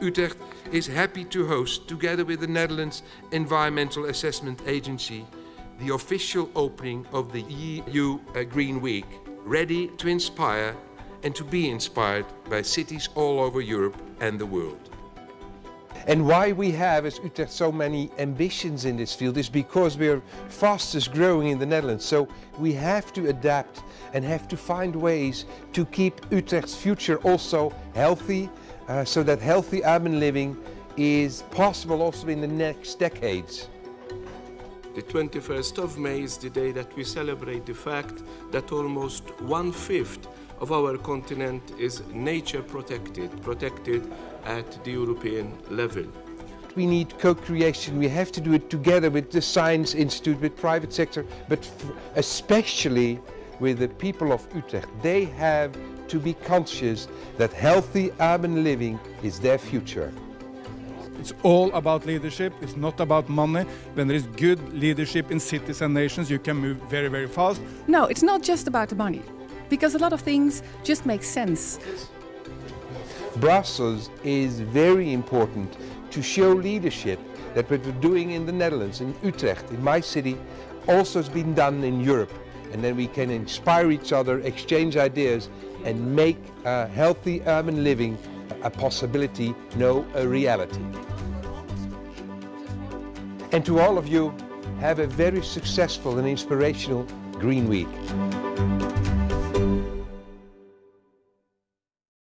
Utrecht is happy to host, together with the Netherlands Environmental Assessment Agency, the official opening of the EU uh, Green Week, ready to inspire and to be inspired by cities all over Europe and the world. And why we have as Utrecht so many ambitions in this field is because we are fastest growing in the Netherlands. So we have to adapt and have to find ways to keep Utrecht's future also healthy, uh, so that healthy urban living is possible also in the next decades. The 21st of May is the day that we celebrate the fact that almost one-fifth of our continent is nature protected, protected at the European level. We need co-creation, we have to do it together with the Science Institute, with private sector, but especially with the people of Utrecht. They have to be conscious that healthy urban living is their future. It's all about leadership, it's not about money. When there is good leadership in cities and nations, you can move very, very fast. No, it's not just about the money, because a lot of things just make sense. Brussels is very important to show leadership that what we're doing in the Netherlands, in Utrecht, in my city, also has been done in Europe. And then we can inspire each other, exchange ideas and make a healthy urban living a possibility, no a reality. And to all of you, have a very successful and inspirational Green Week.